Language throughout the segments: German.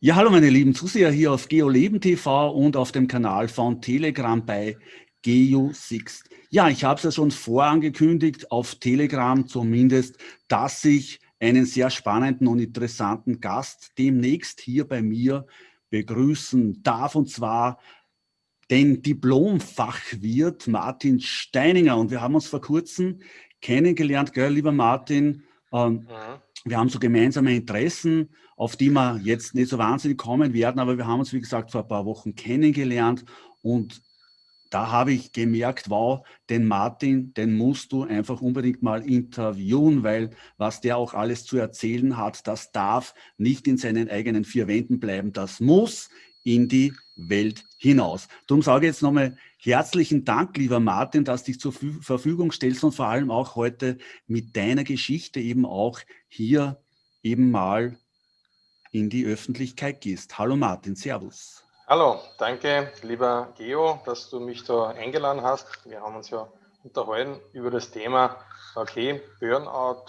Ja, hallo meine lieben Zuseher hier auf GeoLeben TV und auf dem Kanal von Telegram bei GeoSixt. Ja, ich habe es ja schon vorangekündigt, auf Telegram zumindest, dass ich einen sehr spannenden und interessanten Gast demnächst hier bei mir begrüßen darf, und zwar den Diplomfachwirt Martin Steininger. Und wir haben uns vor kurzem kennengelernt, gell, lieber Martin. Ähm, mhm wir haben so gemeinsame Interessen, auf die wir jetzt nicht so wahnsinnig kommen werden, aber wir haben uns, wie gesagt, vor ein paar Wochen kennengelernt und da habe ich gemerkt, wow, den Martin, den musst du einfach unbedingt mal interviewen, weil was der auch alles zu erzählen hat, das darf nicht in seinen eigenen vier Wänden bleiben, das muss in die Welt hinaus. Darum sage ich jetzt nochmal herzlichen Dank, lieber Martin, dass du dich zur Verfügung stellst und vor allem auch heute mit deiner Geschichte eben auch hier eben mal in die Öffentlichkeit gehst. Hallo Martin, Servus. Hallo, danke lieber Geo, dass du mich da eingeladen hast. Wir haben uns ja unterhalten über das Thema, okay, Burnout,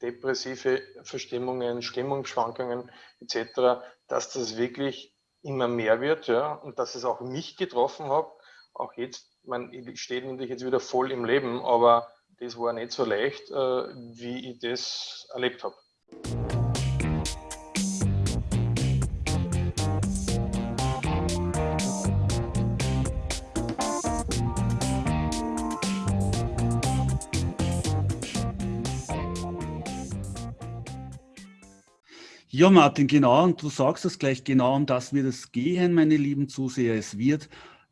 depressive Verstimmungen, Stimmungsschwankungen etc., dass das wirklich immer mehr wird ja, und dass es auch mich getroffen hat. Auch jetzt, man, ich stehe natürlich jetzt wieder voll im Leben, aber das war nicht so leicht, äh, wie ich das erlebt habe. Ja, Martin, genau. Und du sagst es gleich genau, um das wird es gehen, meine lieben Zuseher. Es wird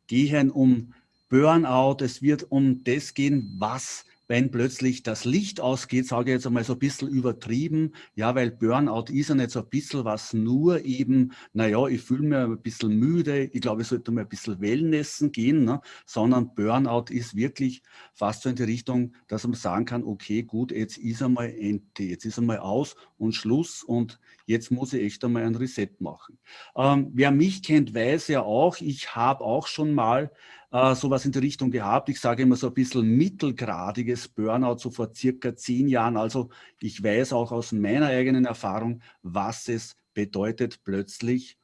gehen um Burnout, es wird um das gehen, was wenn plötzlich das Licht ausgeht, sage ich jetzt einmal so ein bisschen übertrieben, ja, weil Burnout ist ja nicht so ein bisschen was nur eben, naja, ich fühle mich ein bisschen müde, ich glaube, ich sollte mal ein bisschen Wellnessen gehen, ne? sondern Burnout ist wirklich fast so in die Richtung, dass man sagen kann, okay, gut, jetzt ist einmal Ente, jetzt ist einmal aus und Schluss und jetzt muss ich echt einmal ein Reset machen. Ähm, wer mich kennt, weiß ja auch, ich habe auch schon mal äh, sowas in die Richtung gehabt. Ich sage immer so ein bisschen mittelgradiges Burnout, so vor circa zehn Jahren. Also ich weiß auch aus meiner eigenen Erfahrung, was es bedeutet, plötzlich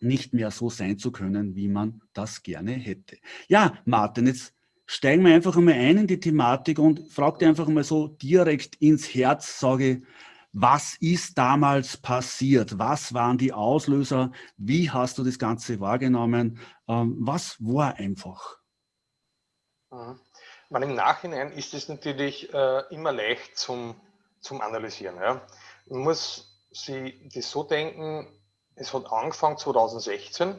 nicht mehr so sein zu können, wie man das gerne hätte. Ja, Martin, jetzt steigen wir einfach einmal ein in die Thematik und frag dir einfach mal so direkt ins Herz, sage, was ist damals passiert? Was waren die Auslöser? Wie hast du das Ganze wahrgenommen? Ähm, was war einfach? Mhm. Man, Im Nachhinein ist es natürlich äh, immer leicht zum, zum Analysieren. Ja. Man muss sich das so denken, es hat angefangen 2016 ähm,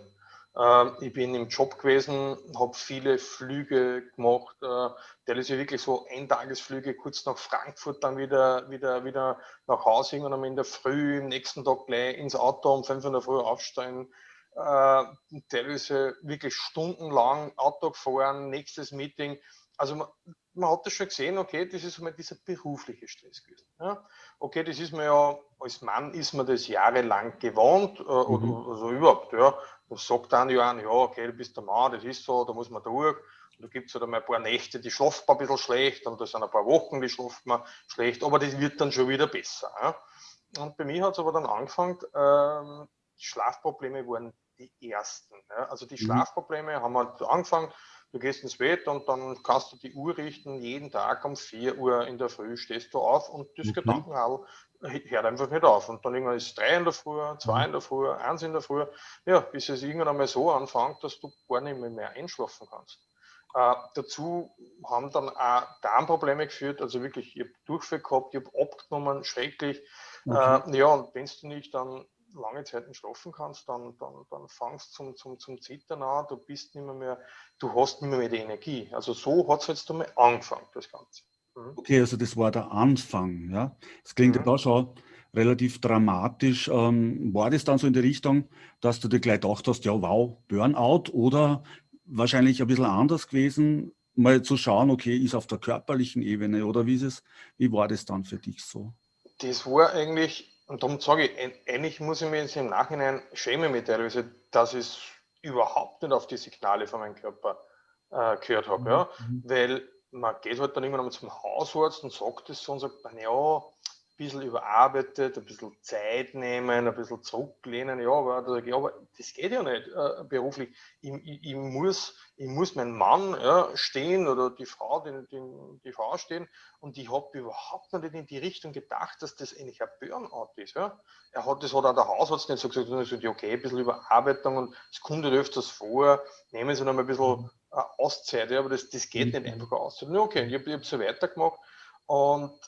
ich bin im Job gewesen, habe viele Flüge gemacht, äh, teilweise wirklich so Eintagesflüge, kurz nach Frankfurt, dann wieder, wieder, wieder nach Hause und in der Früh, am nächsten Tag gleich ins Auto um 5 Uhr in der Früh aufstehen, äh, teilweise wirklich stundenlang Auto gefahren, nächstes Meeting. Also man, man hat das schon gesehen, okay, das ist mal dieser berufliche Stress gewesen. Ja? Okay, das ist mir ja, als Mann ist man das jahrelang gewohnt, äh, mhm. oder also überhaupt, ja. Das sagt dann ja, ja, okay, du bist der Mann, das ist so, da muss man durch. Und da gibt es halt einmal ein paar Nächte, die schlaft man ein bisschen schlecht, und da sind ein paar Wochen, die schlaft man schlecht, aber das wird dann schon wieder besser. Ja. Und bei mir hat es aber dann angefangen, ähm, Schlafprobleme waren die ersten. Ja. Also die mhm. Schlafprobleme haben halt angefangen, du gehst ins Bett und dann kannst du die Uhr richten, jeden Tag um 4 Uhr in der Früh stehst du auf und das mhm. Gedankenhall hört einfach nicht auf. Und dann irgendwann ist es drei in der Früh, zwei in der Früh, eins in der Früh, ja, bis es irgendwann einmal so anfängt, dass du gar nicht mehr, mehr einschlafen kannst. Äh, dazu haben dann auch Darmprobleme geführt, also wirklich, ich habe Durchfall gehabt, ich habe abgenommen, schrecklich. Okay. Äh, ja, und wenn du nicht dann lange Zeit nicht schlafen kannst, dann, dann, dann fangst du zum, zum, zum Zittern an, du bist nicht mehr, mehr du hast nicht mehr, mehr die Energie. Also so hat es jetzt einmal angefangen, das Ganze. Mhm. Okay, also das war der Anfang. Ja? Das klingt mhm. ja da schon relativ dramatisch. Ähm, war das dann so in die Richtung, dass du dir gleich gedacht hast, ja wow, Burnout oder wahrscheinlich ein bisschen anders gewesen, mal zu schauen, okay, ist auf der körperlichen Ebene oder wie ist es, wie war das dann für dich so? Das war eigentlich, und darum sage ich, eigentlich muss ich mir jetzt im Nachhinein schämen mit teilweise, dass ich überhaupt nicht auf die Signale von meinem Körper äh, gehört habe. Mhm. Ja? Weil man geht halt dann immer noch zum Hausarzt und sagt es so und sagt, dann, ja, bisschen überarbeitet, ein bisschen Zeit nehmen, ein bisschen zurücklehnen. Ja, aber, aber das geht ja nicht äh, beruflich. Ich, ich, ich, muss, ich muss meinen Mann ja, stehen oder die Frau, den, den, die Frau stehen und ich habe überhaupt nicht in die Richtung gedacht, dass das eigentlich ein Burnout ist. Ja. Er hat, das hat auch der Hausarzt nicht so gesagt, sondern gesagt, okay, ein bisschen Überarbeitung und es kommt halt öfters vor, nehmen Sie noch mal ein bisschen äh, Auszeit, ja, aber das, das geht nicht einfach aus. Okay, ich habe hab so weitergemacht und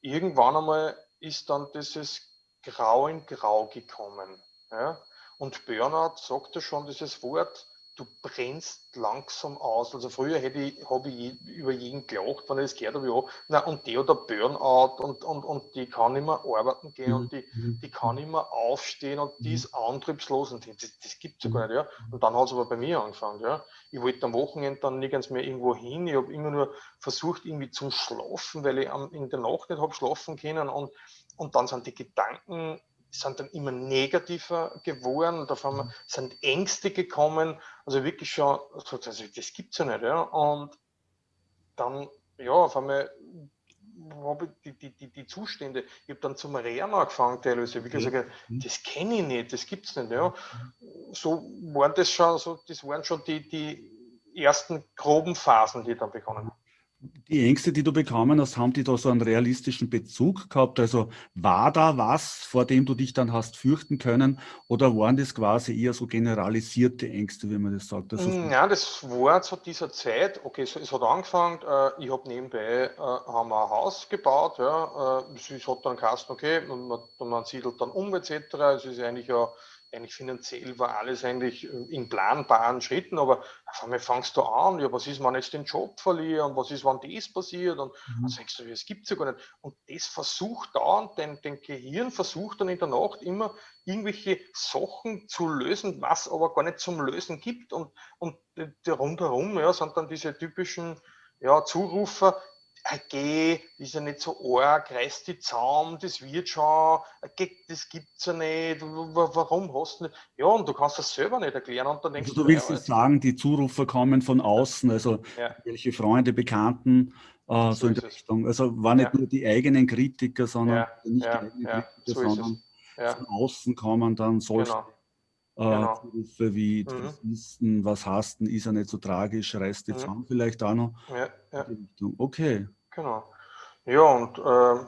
irgendwann einmal ist dann dieses Grau in Grau gekommen. Ja? Und Burnout sagt ja schon dieses Wort, du brennst langsam aus. Also früher hätte ich, habe ich über jeden gelacht, wenn ich das gehört habe, ja, na, und der hat ein Burnout und, und, und die kann nicht mehr arbeiten gehen und die, mhm. die kann nicht mehr aufstehen und die ist antriebslos und das, das gibt es ja gar nicht, ja. Und dann hat es aber bei mir angefangen, ja. Ich wollte am Wochenende dann nirgends mehr irgendwo hin, ich habe immer nur versucht irgendwie zum Schlafen, weil ich in der Nacht nicht habe schlafen können und, und dann sind die Gedanken sind dann immer negativer geworden und auf einmal mhm. sind Ängste gekommen, also wirklich schon, also das gibt es ja nicht. Ja? Und dann, ja, auf einmal habe ich die, die, die, die Zustände, ich habe dann zum Rehren angefangen, teilweise, wie gesagt, mhm. das kenne ich nicht, das gibt es nicht. Ja? So waren das schon, so, das waren schon die, die ersten groben Phasen, die dann begonnen haben die Ängste, die du bekommen hast, haben die da so einen realistischen Bezug gehabt? Also war da was, vor dem du dich dann hast fürchten können? Oder waren das quasi eher so generalisierte Ängste, wie man das sagt? Also ja, das war zu dieser Zeit, okay, so, es hat angefangen, äh, ich habe nebenbei, äh, haben wir ein Haus gebaut, ja, äh, es hat dann geheißen, okay, man, man siedelt dann um etc. Es ist eigentlich ja eigentlich finanziell war alles eigentlich äh, in planbaren Schritten, aber auf einmal fangst du an, ja, was ist, wenn ich jetzt den Job verliere und was ist, wenn das passiert und mhm. dann sagst du, es gibt es ja gar nicht. Und das versucht dauernd, dein, dein Gehirn versucht dann in der Nacht immer irgendwelche Sachen zu lösen, was aber gar nicht zum Lösen gibt und, und rundherum ja, sind dann diese typischen ja, Zurufer, geh, ist ja nicht so arg, reiß die Zaum, das wird schon, das gibt's ja nicht, warum hast du nicht? Ja, und du kannst das selber nicht erklären. Und dann denkst also du willst ja, sagen, die Zurufer kommen von außen, also ja. welche Freunde, Bekannten, äh, so, so in der Richtung. Also waren nicht ja. nur die eigenen Kritiker, sondern nicht die eigenen Kritiker, so sondern von außen kommen dann solche genau. Äh, genau. Zurufe wie mhm. ist, was hast du, ist ja nicht so tragisch, reißt die mhm. Zaun vielleicht auch noch. Ja, Okay. Genau. Ja, und äh,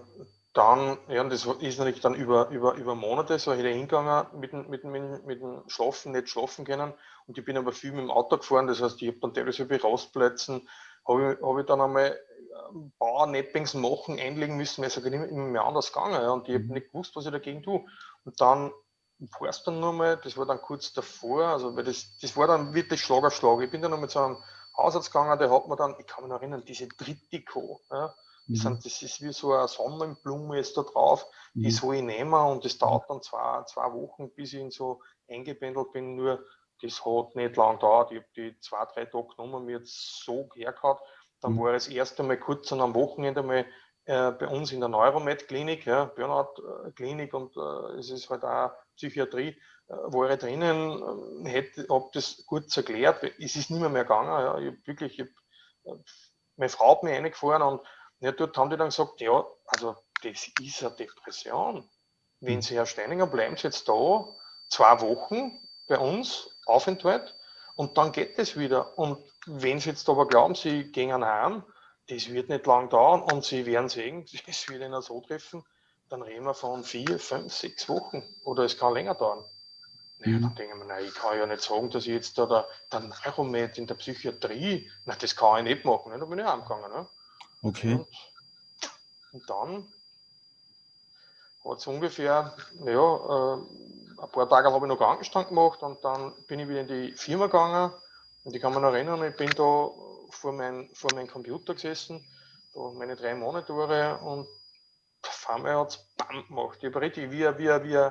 dann, ja, das ist natürlich dann über, über, über Monate so hingegangen mit, dem, mit, mit, mit dem Schlafen, nicht schlafen können. Und ich bin aber viel mit dem Auto gefahren, das heißt, ich habe dann teilweise bei Rastplätzen, habe ich, hab ich dann einmal ein paar Neppings machen, einlegen müssen, weil es immer, immer mehr anders gegangen. Ja, und ich habe mhm. nicht gewusst, was ich dagegen tue. Und dann es dann nochmal, das war dann kurz davor, also weil das, das war dann wirklich Schlag auf Schlag. Ich bin dann noch mit so einem Hausarzt gegangen, der hat mir dann, ich kann mich noch erinnern, diese Trittico, ja, mhm. sind, das ist wie so eine Sonnenblume ist da drauf, die mhm. soll ich nehmen und das dauert dann zwei, zwei Wochen, bis ich in so eingependelt bin, nur das hat nicht lang gedauert, ich habe die zwei, drei Tage genommen, mir jetzt so hergehauen, dann mhm. war das erste Mal kurz am Wochenende mal äh, bei uns in der Neuromed-Klinik, ja, Burnout-Klinik und äh, es ist halt auch Psychiatrie, äh, war ich drinnen, äh, hätte, habe das kurz erklärt, es ist nicht mehr, mehr gegangen. Ja. Ich hab wirklich, ich hab, äh, meine Frau hat mich reingefahren und ja, dort haben die dann gesagt, ja, also das ist eine Depression. Wenn hm. Sie, Herr Steininger, bleiben Sie jetzt da zwei Wochen bei uns, Aufenthalt, und dann geht es wieder. Und wenn Sie jetzt aber glauben, Sie gehen heim, das wird nicht lang dauern und Sie werden sehen, es wird Ihnen so treffen, dann reden wir von vier, fünf, sechs Wochen oder es kann länger dauern. Naja, mhm. dann denken wir, nein, ich kann ja nicht sagen, dass ich jetzt da der, der Neuromed in der Psychiatrie, nein, das kann ich nicht machen. Ne? Da bin ich heimgegangen. Ne? Okay. Und, und dann hat es ungefähr, ja, äh, ein paar Tage habe ich noch Krankenstand gemacht und dann bin ich wieder in die Firma gegangen und ich kann mich noch erinnern, ich bin da vor meinem vor mein Computer gesessen, da meine drei Monitore und auf einmal hat es BAM gemacht. Ich habe richtig wie, wie, wie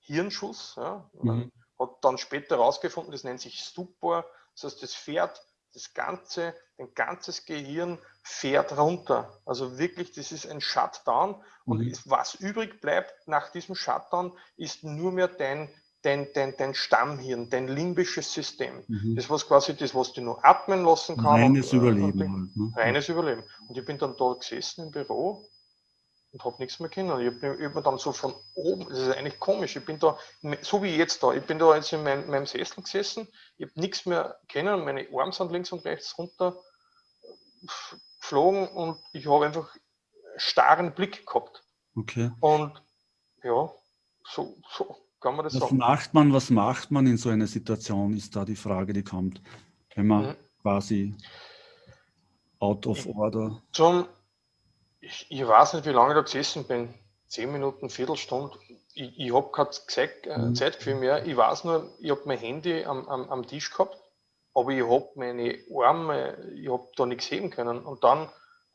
Hirnschuss. Ja. Mhm. Hat dann später herausgefunden, das nennt sich Stupor. Das heißt, das fährt das ganze, ein ganzes Gehirn fährt runter. Also wirklich, das ist ein Shutdown. Und mhm. was übrig bleibt nach diesem Shutdown, ist nur mehr dein, dein, dein, dein Stammhirn, dein limbisches System. Mhm. Das was quasi das, was du nur atmen lassen kann. Reines und, Überleben. Und, halt, ne? Reines Überleben. Und ich bin dann dort gesessen im Büro und habe nichts mehr können. Ich habe hab mir dann so von oben, das ist eigentlich komisch, ich bin da, so wie jetzt da, ich bin da jetzt in meinem, meinem Sessel gesessen, ich habe nichts mehr kennen, meine Arme sind links und rechts runter geflogen und ich habe einfach starren Blick gehabt. Okay. Und ja, so, so kann man das was sagen. Macht man, was macht man in so einer Situation, ist da die Frage, die kommt, wenn man mhm. quasi out of order. Zum, ich, ich, weiß nicht, wie lange ich da gesessen bin. Zehn Minuten, Viertelstunde. Ich, ich habe Zeit, äh, mhm. Zeitgefühl mehr. Ich weiß nur, ich habe mein Handy am, am, am Tisch gehabt, aber ich habe meine Arme, ich habe da nichts heben können. Und dann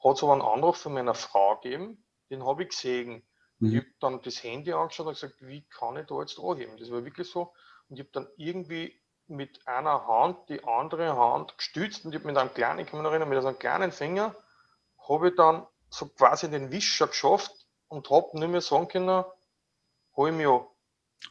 hat es aber einen Anruf von meiner Frau gegeben, den habe ich gesehen. Mhm. Ich habe dann das Handy angeschaut und gesagt, wie kann ich da jetzt anheben? Das war wirklich so. Und ich habe dann irgendwie mit einer Hand die andere Hand gestützt und ich habe mit einem kleinen, ich kann mich noch erinnern, mit einem kleinen Finger habe ich dann so quasi den Wischer geschafft und habe nicht mehr sagen können, hol mich an.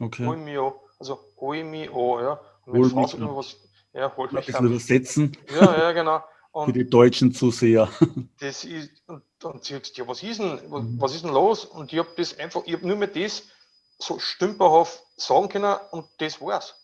Okay. Hol mich an. Also hol mich an, ja. Und hol mich an. was, ja, hol mich an. übersetzen. Ja, ja, genau. Und Für die deutschen Zuseher. Das ist, und, und sie hat ja, was ist denn, was, mhm. was ist denn los? Und ich habe das einfach, ich habe nur mehr das so stümperhaft sagen können und das war's.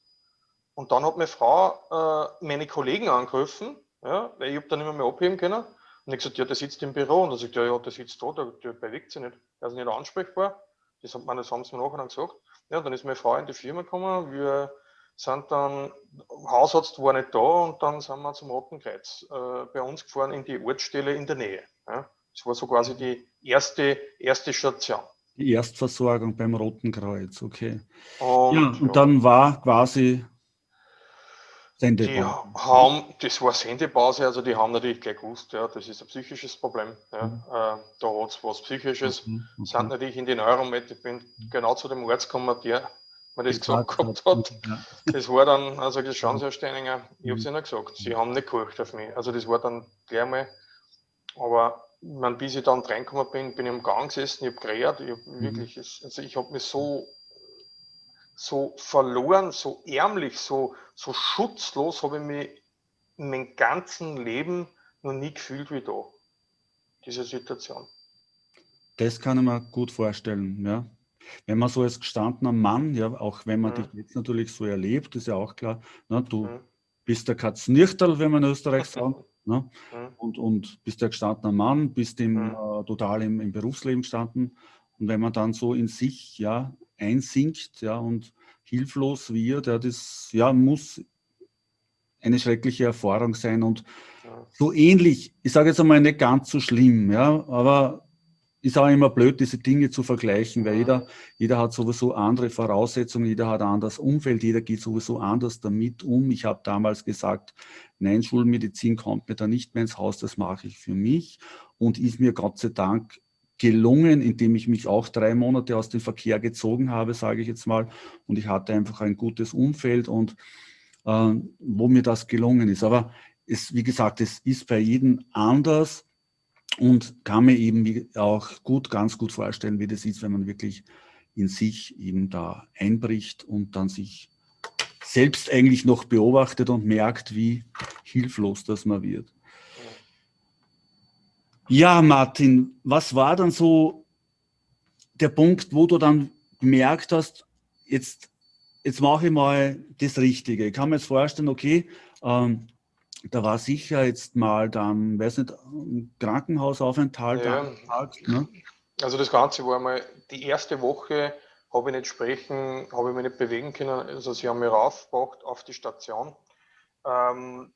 Und dann hat meine Frau äh, meine Kollegen angerufen, ja, weil ich habe dann nicht mehr, mehr abheben können. Und ich gesagt, ja, der sitzt im Büro. Und er sagt, ja, ja, der sitzt da, der, der bewegt sich nicht. Der ist nicht ansprechbar. Das, hat man, das haben sie mir nachher dann gesagt. Ja, dann ist meine Frau in die Firma gekommen. Wir sind dann, Hausarzt war nicht da und dann sind wir zum Roten Kreuz äh, bei uns gefahren in die Ortsstelle in der Nähe. Ja. Das war so quasi die erste, erste Station. Die Erstversorgung beim Roten Kreuz, okay. Und, ja, und ja. dann war quasi Sendepause. Die haben, das war Sendepause, also die haben natürlich gleich gewusst, ja, das ist ein psychisches Problem. Ja. Mhm. Äh, da hat es was Psychisches. Mhm. Okay. Sind natürlich in die Neuromed, ich bin genau zu dem Arzt gekommen, der mir das gesagt gehabt hat. Ja. Das war dann, also das schauen Sie, Herr Steininger, ich habe es mhm. Ihnen gesagt, Sie haben nicht gekocht auf mich. Also das war dann gleich mal, aber man, bis ich dann reingekommen bin, bin ich am Gang gesessen, ich habe geredet, ich habe mhm. wirklich, also ich habe mich so so verloren, so ärmlich, so, so schutzlos habe ich mich in meinem ganzen Leben noch nie gefühlt wie da. Diese Situation. Das kann ich mir gut vorstellen, ja. Wenn man so als gestandener Mann, ja, auch wenn man mhm. dich jetzt natürlich so erlebt, ist ja auch klar, ne, du mhm. bist der Katznirchterl, wenn man in Österreich sagt, ne, mhm. und, und bist der gestandener Mann, bist im, mhm. äh, total im, im Berufsleben gestanden. Und wenn man dann so in sich ja, einsinkt ja, und hilflos wird, ja, das ja, muss eine schreckliche Erfahrung sein und ja. so ähnlich, ich sage jetzt einmal nicht ganz so schlimm, ja, aber ist auch immer blöd, diese Dinge zu vergleichen, weil jeder, jeder hat sowieso andere Voraussetzungen, jeder hat ein anderes Umfeld, jeder geht sowieso anders damit um. Ich habe damals gesagt, nein, Schulmedizin kommt mir da nicht mehr ins Haus, das mache ich für mich und ist mir Gott sei Dank gelungen, indem ich mich auch drei Monate aus dem Verkehr gezogen habe, sage ich jetzt mal. Und ich hatte einfach ein gutes Umfeld und äh, wo mir das gelungen ist. Aber es, wie gesagt, es ist bei jedem anders und kann mir eben auch gut, ganz gut vorstellen, wie das ist, wenn man wirklich in sich eben da einbricht und dann sich selbst eigentlich noch beobachtet und merkt, wie hilflos das man wird. Ja, Martin, was war dann so der Punkt, wo du dann gemerkt hast, jetzt, jetzt mache ich mal das Richtige. Ich kann mir jetzt vorstellen, okay, ähm, da war sicher jetzt mal dann, weiß nicht, ein Krankenhausaufenthalt. Ja. ne? Also das Ganze war mal die erste Woche, habe ich nicht sprechen, habe ich mich nicht bewegen können. Also sie haben mich raufgebracht auf die Station. Ähm,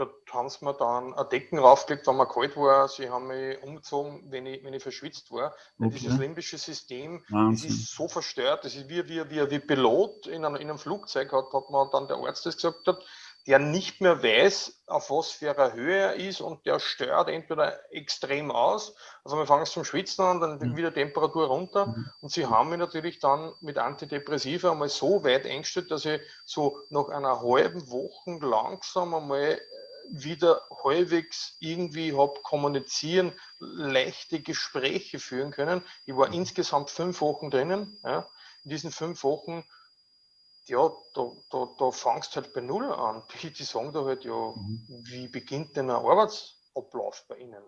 Dort haben sie mir dann ein Decken raufgelegt, wenn mir kalt war. Sie haben mich umgezogen, wenn ich, wenn ich verschwitzt war. Okay. Dieses limbische System, das ist so verstört. Das ist wie, wie, wie, wie Pilot in einem, in einem Flugzeug, hat, hat man dann der Arzt das gesagt hat, der nicht mehr weiß, auf was für einer Höhe er ist und der stört entweder extrem aus, also wir fangen zum Schwitzen an, dann mhm. wieder Temperatur runter mhm. und sie haben mich natürlich dann mit Antidepressiva einmal so weit eingestellt, dass ich so nach einer halben Woche langsam einmal wieder halbwegs irgendwie habe kommunizieren, leichte Gespräche führen können. Ich war mhm. insgesamt fünf Wochen drinnen. Ja. In diesen fünf Wochen, ja, da, da, da fangst halt bei Null an. Die, die sagen da halt, ja, mhm. wie beginnt denn ein Arbeitsablauf bei Ihnen?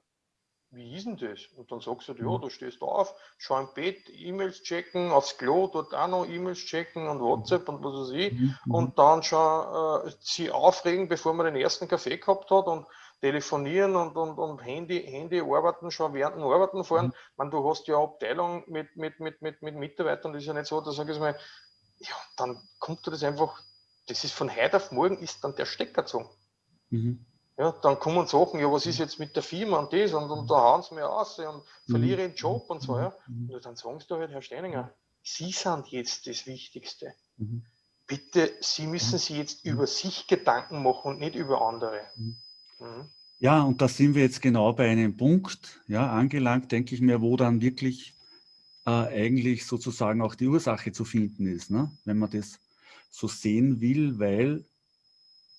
Wie ist denn das? Und dann sagst du, ja, mhm. du stehst auf, schau im Bett, E-Mails checken, aufs Klo, dort auch noch E-Mails checken und WhatsApp und was weiß ich. Mhm. mhm. Und dann schon äh, sie aufregen, bevor man den ersten Kaffee gehabt hat und telefonieren und, und, und Handy, Handy arbeiten, schon während dem Arbeiten fahren. Mhm. Man, du hast ja Abteilung mit, mit, mit, mit, mit Mitarbeitern, das ist ja nicht so, da sage ich mal, ja, dann kommt das einfach, das ist von heute auf morgen ist dann der Stecker gezogen. Mhm. Ja, dann kommen Sachen, ja, was ist jetzt mit der Firma und das und, und da hauen sie mir aus und verliere den Job und so. Ja. Und dann sagen sie da halt, Herr Steininger, Sie sind jetzt das Wichtigste. Mhm. Bitte, Sie müssen sich jetzt über sich Gedanken machen und nicht über andere. Mhm. Ja, und da sind wir jetzt genau bei einem Punkt ja, angelangt, denke ich mir, wo dann wirklich äh, eigentlich sozusagen auch die Ursache zu finden ist, ne? wenn man das so sehen will, weil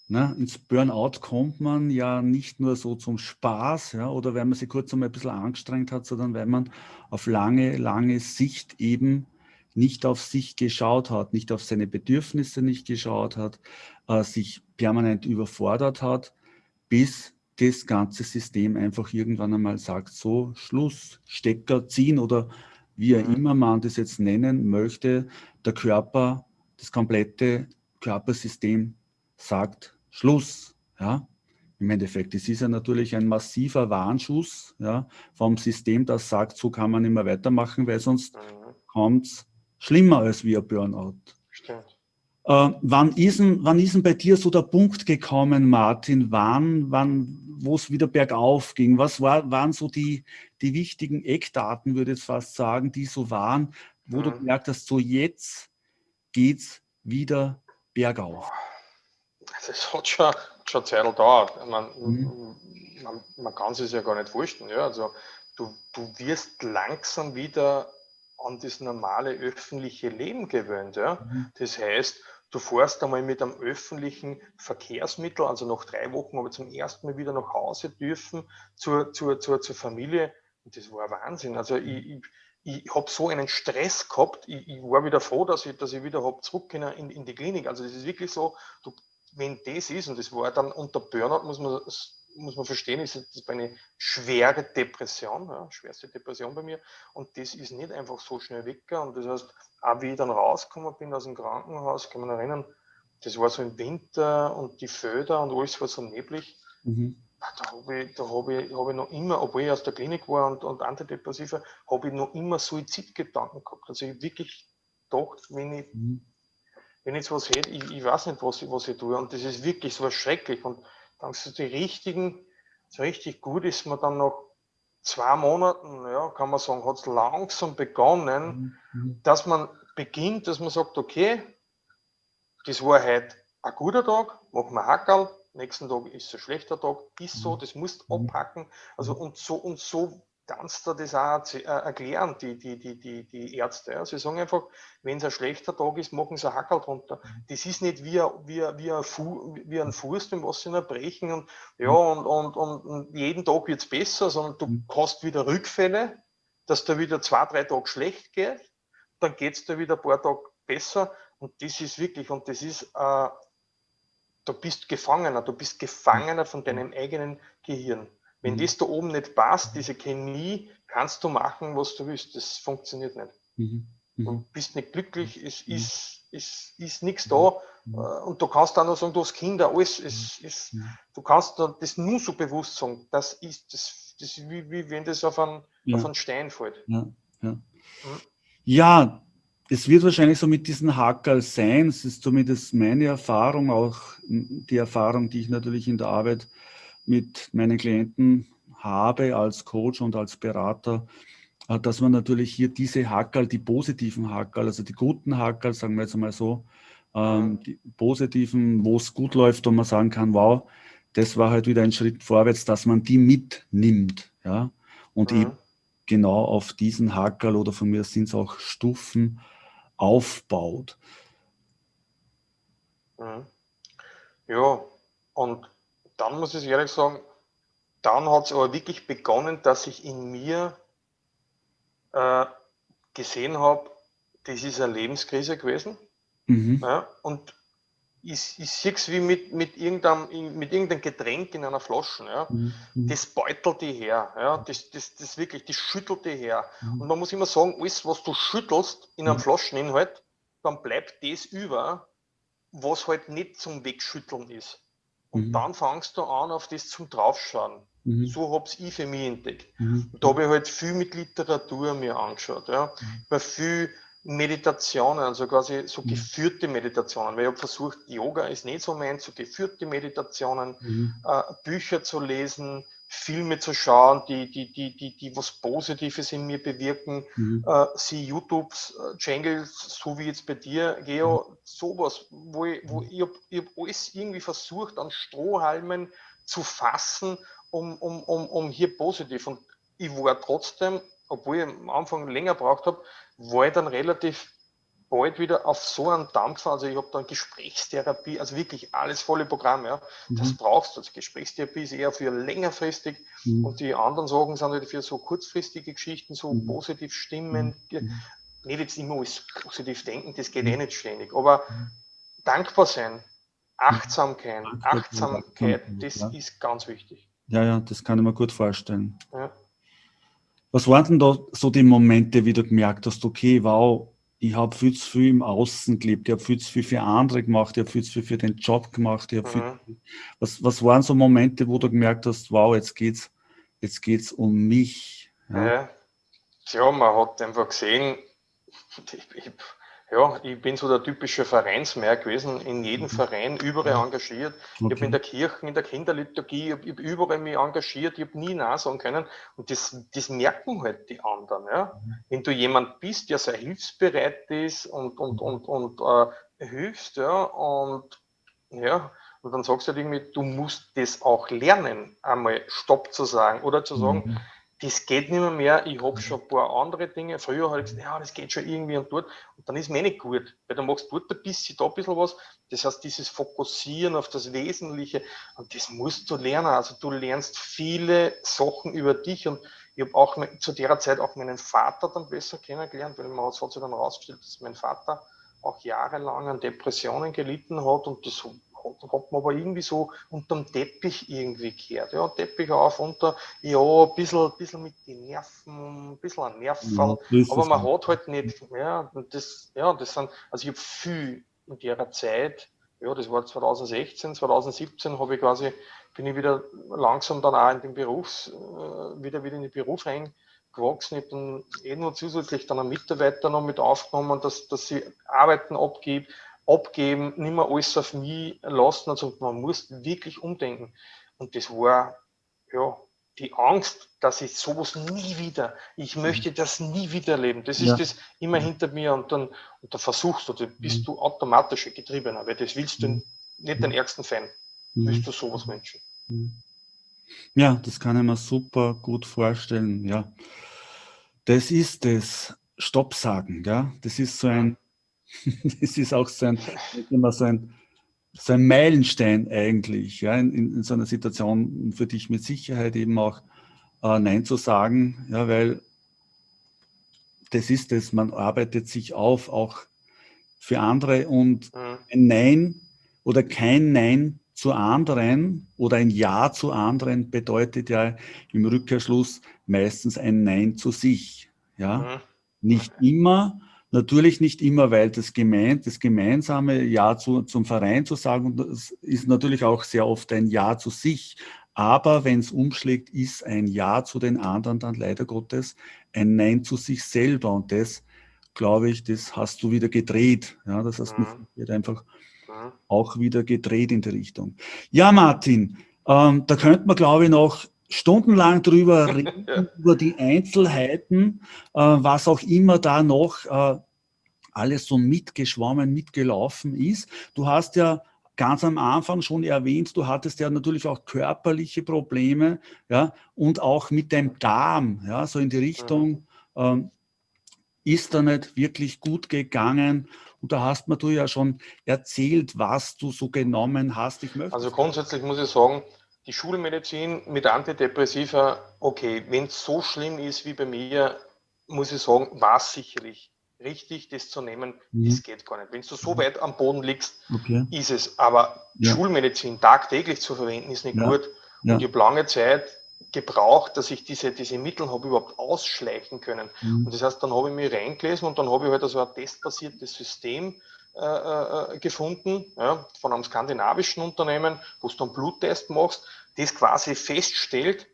Ne? Ins Burnout kommt man ja nicht nur so zum Spaß ja, oder wenn man sich kurz einmal ein bisschen angestrengt hat, sondern weil man auf lange, lange Sicht eben nicht auf sich geschaut hat, nicht auf seine Bedürfnisse nicht geschaut hat, äh, sich permanent überfordert hat, bis das ganze System einfach irgendwann einmal sagt, so Schluss, Stecker ziehen oder wie mhm. immer man das jetzt nennen möchte, der Körper, das komplette Körpersystem sagt Schluss. Ja? Im Endeffekt, es ist ja natürlich ein massiver Warnschuss ja, vom System, das sagt, so kann man immer weitermachen, weil sonst mhm. kommt es schlimmer als ein Burnout. Stimmt. Äh, wann, ist denn, wann ist denn bei dir so der Punkt gekommen, Martin, wann, wann, wo es wieder bergauf ging? Was war, waren so die, die wichtigen Eckdaten, würde ich jetzt fast sagen, die so waren, wo mhm. du gemerkt hast, so jetzt geht es wieder bergauf? Das hat schon, schon Zeit gedauert. Man, mhm. man, man, kann es ja gar nicht vorstellen. Ja? Also, du, du wirst langsam wieder an das normale öffentliche Leben gewöhnt. Ja? Mhm. Das heißt, du fährst einmal mit einem öffentlichen Verkehrsmittel, also nach drei Wochen ich zum ersten Mal wieder nach Hause dürfen zur, zur, zur, zur Familie. Und das war Wahnsinn. Also ich, ich ich habe so einen Stress gehabt, ich, ich, war wieder froh, dass ich, dass ich wieder habe zurück in, in, in, die Klinik. Also das ist wirklich so, du, wenn das ist, und das war dann unter Burnout, muss man, muss man verstehen, ist das eine schwere Depression, ja, schwerste Depression bei mir. Und das ist nicht einfach so schnell weg. Und das heißt, auch wie ich dann rausgekommen bin aus dem Krankenhaus, kann man erinnern, das war so im Winter und die Föder und alles war so neblig. Mhm. Da habe ich, da hab ich, hab ich noch immer, obwohl ich aus der Klinik war und, und Antidepressiva, habe ich noch immer Suizidgedanken gehabt. Also ich wirklich gedacht, wenn ich mhm wenn ich was hätte, ich, ich weiß nicht, was ich, was ich tue. Und das ist wirklich so schrecklich. Und dann sind die richtigen, so richtig gut ist man dann nach zwei Monaten, ja, kann man sagen, hat es langsam begonnen, mhm. dass man beginnt, dass man sagt, okay, das war heute ein guter Tag, machen wir Hackerl, nächsten Tag ist ein schlechter Tag, ist so, mhm. das musst mhm. abpacken. Also und so und so kannst du das auch äh, erklären, die, die, die, die, die Ärzte. Ja. Sie sagen einfach, wenn es ein schlechter Tag ist, machen sie ein Hackerl drunter. Mhm. Das ist nicht wie, wie, wie, ein, Fu, wie ein Fuß, den was sie brechen und, ja, mhm. und, und, und jeden Tag wird es besser, sondern du mhm. hast wieder Rückfälle, dass da wieder zwei, drei Tage schlecht geht, dann geht es da wieder ein paar Tage besser und das ist wirklich, und das ist, äh, du bist Gefangener, du bist Gefangener von deinem eigenen Gehirn. Wenn mhm. das da oben nicht passt, diese Chemie, kannst du machen, was du willst. Das funktioniert nicht. Mhm. Mhm. Du bist nicht glücklich, es mhm. ist, es ist nichts da. Mhm. Äh, und du kannst dann noch sagen, du hast Kinder, alles. Es, es, du kannst das nur so bewusst sagen. Das ist, das, das ist wie, wie wenn das auf einen, ja. auf einen Stein fällt. Ja, ja. Ja, es wird wahrscheinlich so mit diesen Hackerl sein. Es ist zumindest meine Erfahrung, auch die Erfahrung, die ich natürlich in der Arbeit mit meinen Klienten habe als Coach und als Berater, äh, dass man natürlich hier diese Hackerl, die positiven Hackerl, also die guten Hackerl, sagen wir jetzt mal so, ähm, die positiven, wo es gut läuft und man sagen kann, wow, das war halt wieder ein Schritt vorwärts, dass man die mitnimmt, ja, und mhm. eben genau auf diesen Hackerl oder von mir sind es auch Stufen aufbaut. Mhm. Ja, und dann muss ich ehrlich sagen, dann hat es aber wirklich begonnen, dass ich in mir äh, gesehen habe, das ist eine Lebenskrise gewesen. Mhm. Ja, und ich, ich sehe es wie mit, mit, irgendeinem, mit irgendeinem Getränk in einer Flasche. Ja. Mhm. Das beutelt die her. Ja. Das, das, das wirklich, das schüttelt die her. Mhm. Und man muss immer sagen, alles, was du schüttelst in einem mhm. Flascheninhalt, dann bleibt das über, was halt nicht zum Wegschütteln ist. Und mhm. dann fangst du an, auf das zum Draufschauen. Mhm. So habe ich für mich entdeckt. Mhm. Und da habe ich halt viel mit Literatur mir angeschaut. Ja. Mhm. viel Meditationen, also quasi so mhm. geführte Meditationen, weil ich habe versucht, Yoga ist nicht so mein, so geführte Meditationen, mhm. äh, Bücher zu lesen, Filme zu schauen, die, die, die, die, die was Positives in mir bewirken, mhm. äh, sie YouTube-Channels, äh, so wie jetzt bei dir, Geo, mhm. sowas, wo ich, wo mhm. ich, hab, ich hab alles irgendwie versucht, an Strohhalmen zu fassen, um, um, um, um hier positiv. Und ich war trotzdem, obwohl ich am Anfang länger braucht habe, war ich dann relativ bald wieder auf so einen Dampfer, also ich habe dann Gesprächstherapie, also wirklich alles volle Programm, ja. Mhm. Das brauchst du. Also Gesprächstherapie ist eher für längerfristig mhm. und die anderen Sorgen sind halt für so kurzfristige Geschichten, so mhm. positiv stimmen, mhm. nicht jetzt immer alles positiv denken, das geht eh nicht ständig, aber mhm. dankbar sein, Achtsamkeit, Achtsamkeit, das ja. ist ganz wichtig. Ja, ja, das kann ich mir gut vorstellen. Ja. Was waren denn da so die Momente, wie du gemerkt hast, okay, wow, ich habe viel zu viel im Außen gelebt, ich habe viel zu viel für andere gemacht, ich habe viel zu viel für den Job gemacht. Ich mhm. viel, was, was waren so Momente, wo du gemerkt hast, wow, jetzt geht's, jetzt geht's um mich? Ja, ja. ja man hat einfach gesehen, ich, ich, ja, ich bin so der typische Vereinsmeer gewesen, in jedem mhm. Verein überall engagiert. Okay. Ich habe in der Kirche, in der Kinderliturgie, ich habe hab überall mich engagiert, ich habe nie Nein sagen können. Und das, das merken halt die anderen. Ja? Mhm. Wenn du jemand bist, der sehr hilfsbereit ist und, und, und, und äh, hilfst, ja, und ja, und dann sagst du halt irgendwie, du musst das auch lernen, einmal Stopp zu sagen oder zu sagen, mhm das geht nicht mehr, mehr. ich habe schon ein paar andere Dinge. Früher habe ich gesagt, ja, das geht schon irgendwie und dort. Und dann ist mir nicht gut, weil du machst dort ein bisschen, da ein bisschen was. Das heißt, dieses Fokussieren auf das Wesentliche, und das musst du lernen. Also du lernst viele Sachen über dich und ich habe auch zu der Zeit auch meinen Vater dann besser kennengelernt, weil man hat sich dann herausgestellt, dass mein Vater auch jahrelang an Depressionen gelitten hat und das hat man aber irgendwie so unterm Teppich irgendwie gehört. Ja, Teppich auf, unter, ja, ein bisschen, bisschen mit den Nerven, ein bisschen ein Nervenfall, ja, aber man hat halt nicht, ja, das, ja, das sind, also ich habe viel in der Zeit, ja, das war 2016, 2017 habe ich quasi, bin ich wieder langsam dann auch in den Berufs, äh, wieder, wieder in den Beruf reingewachsen. Ich habe dann eh nur zusätzlich dann einen Mitarbeiter noch mit aufgenommen, dass, dass sie Arbeiten abgibt, abgeben, nicht mehr alles auf mich lassen. Also man muss wirklich umdenken. Und das war, ja, die Angst, dass ich sowas nie wieder, ich möchte mhm. das nie wieder erleben. Das ist ja. das immer hinter mir und dann, und dann versuchst du, dann bist mhm. du automatisch getriebener, weil das willst du mhm. nicht den ärgsten Fan, willst du sowas wünschen. Ja, das kann ich mir super gut vorstellen, ja. Das ist das Stopp sagen, ja. Das ist so ein das ist auch so ein, immer so ein, so ein Meilenstein eigentlich, ja, in, in, so einer Situation für dich mit Sicherheit eben auch äh, Nein zu sagen, ja, weil das ist es, man arbeitet sich auf, auch für andere und mhm. ein Nein oder kein Nein zu anderen oder ein Ja zu anderen bedeutet ja im Rückkehrschluss meistens ein Nein zu sich. Ja? Mhm. Nicht immer, Natürlich nicht immer, weil das, gemein, das gemeinsame Ja zu, zum Verein zu sagen, das ist natürlich auch sehr oft ein Ja zu sich. Aber wenn es umschlägt, ist ein Ja zu den anderen dann leider Gottes ein Nein zu sich selber. Und das, glaube ich, das hast du wieder gedreht. Ja, das hast mhm. wird einfach mhm. auch wieder gedreht in die Richtung. Ja, Martin, ähm, da könnte man, glaube ich, noch stundenlang drüber reden, ja. über die Einzelheiten, äh, was auch immer da noch äh, alles so mitgeschwommen, mitgelaufen ist. Du hast ja ganz am Anfang schon erwähnt, du hattest ja natürlich auch körperliche Probleme, ja, und auch mit dem Darm, ja, so in die Richtung, ähm, ist da nicht wirklich gut gegangen. Und da hast mir du ja schon erzählt, was du so genommen hast. Ich möchte also grundsätzlich muss ich sagen, die Schulmedizin mit Antidepressiva, okay, wenn es so schlimm ist wie bei mir, muss ich sagen, war es sicherlich richtig, das zu nehmen, mhm. das geht gar nicht. Wenn du so weit am Boden liegst, okay. ist es. Aber ja. Schulmedizin tagtäglich zu verwenden, ist nicht ja. gut. Ja. Und ich habe lange Zeit gebraucht, dass ich diese, diese Mittel habe überhaupt ausschleichen können. Mhm. Und das heißt, dann habe ich mich reingelesen und dann habe ich halt also ein testbasiertes System äh, äh, gefunden, ja, von einem skandinavischen Unternehmen, wo du einen Bluttest machst, das quasi feststellt,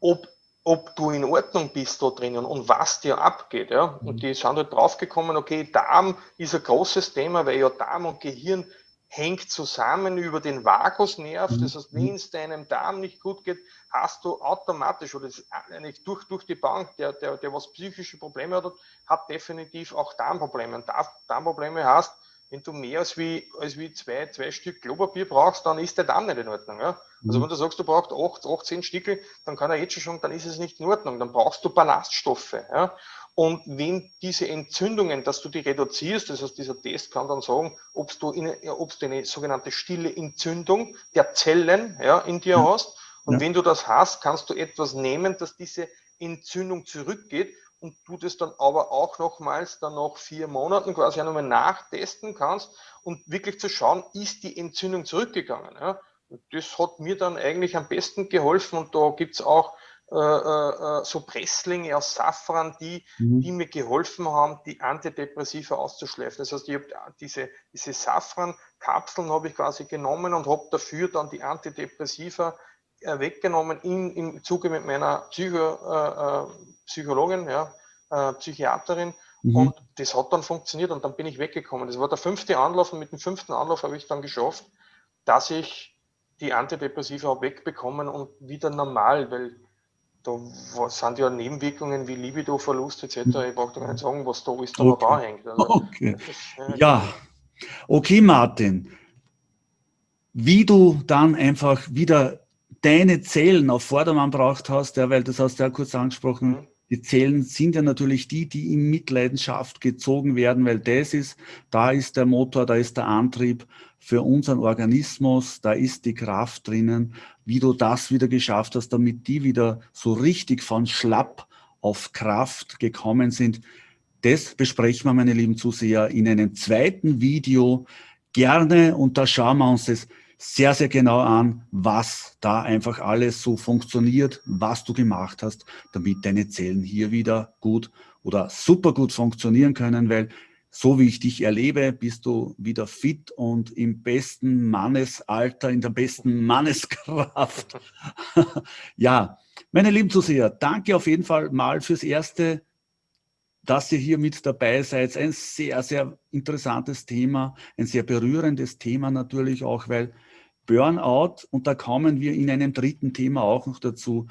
ob ob du in Ordnung bist da drinnen und was dir abgeht. Ja? Und mhm. die sind halt draufgekommen, okay, Darm ist ein großes Thema, weil ja Darm und Gehirn hängt zusammen über den Vagusnerv. Mhm. Das heißt, wenn es deinem Darm nicht gut geht, hast du automatisch, oder eigentlich durch, durch die Bank, der, der, der was psychische Probleme hat, hat definitiv auch Darmprobleme. Und Darmprobleme hast, wenn du mehr als wie, als wie zwei, zwei Stück Klopapier brauchst, dann ist der Darm nicht in Ordnung. Ja? Also mhm. wenn du sagst, du brauchst 8, 18 Stücke, dann kann er jetzt schon, dann ist es nicht in Ordnung. Dann brauchst du Ballaststoffe. Ja? Und wenn diese Entzündungen, dass du die reduzierst, das heißt, dieser Test kann dann sagen, ob du, in, ob du eine sogenannte stille Entzündung der Zellen ja, in dir ja. hast. Und ja. wenn du das hast, kannst du etwas nehmen, dass diese Entzündung zurückgeht und du das dann aber auch nochmals dann nach vier Monaten quasi auch nochmal nachtesten kannst und wirklich zu schauen, ist die Entzündung zurückgegangen. Ja? Das hat mir dann eigentlich am besten geholfen und da gibt es auch äh, äh, äh, so Presslinge aus Safran, die, mhm. die mir geholfen haben, die Antidepressiva auszuschleifen. Das heißt, ich habe diese, diese Safran-Kapseln habe ich quasi genommen und habe dafür dann die Antidepressiva äh, weggenommen in, im Zuge mit meiner Psycho, äh, äh Psychologin, ja, äh, Psychiaterin. Mhm. Und das hat dann funktioniert und dann bin ich weggekommen. Das war der fünfte Anlauf und mit dem fünften Anlauf habe ich dann geschafft, dass ich die Antidepressiva habe wegbekommen und wieder normal, weil da sind ja Nebenwirkungen wie Libido-Verlust etc. Mhm. Ich brauche gar nicht sagen, was da ist, da okay. da hängt. Also, okay. Ist, äh, ja, okay Martin. Wie du dann einfach wieder deine Zellen auf Vordermann braucht hast, ja, weil das hast du ja kurz angesprochen, mhm. Die Zellen sind ja natürlich die, die in Mitleidenschaft gezogen werden, weil das ist, da ist der Motor, da ist der Antrieb für unseren Organismus, da ist die Kraft drinnen, wie du das wieder geschafft hast, damit die wieder so richtig von schlapp auf Kraft gekommen sind. Das besprechen wir, meine lieben Zuseher, in einem zweiten Video gerne und da schauen wir uns das sehr, sehr genau an, was da einfach alles so funktioniert, was du gemacht hast, damit deine Zellen hier wieder gut oder super gut funktionieren können, weil so wie ich dich erlebe, bist du wieder fit und im besten Mannesalter, in der besten Manneskraft. ja, meine lieben Zuseher, danke auf jeden Fall mal fürs Erste, dass ihr hier mit dabei seid. Ein sehr, sehr interessantes Thema, ein sehr berührendes Thema natürlich auch, weil Burnout, und da kommen wir in einem dritten Thema auch noch dazu,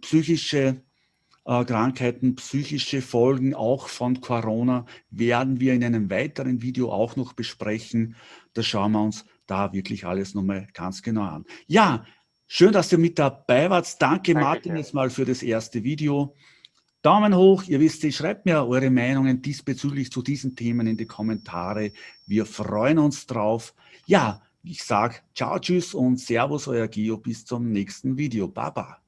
psychische äh, Krankheiten, psychische Folgen auch von Corona werden wir in einem weiteren Video auch noch besprechen. Da schauen wir uns da wirklich alles nochmal ganz genau an. Ja, schön, dass ihr mit dabei wart. Danke, Danke Martin jetzt mal für das erste Video. Daumen hoch, ihr wisst, schreibt mir eure Meinungen diesbezüglich zu diesen Themen in die Kommentare. Wir freuen uns drauf. Ja, ich sage ciao, tschüss und servus, euer Gio, bis zum nächsten Video. Baba.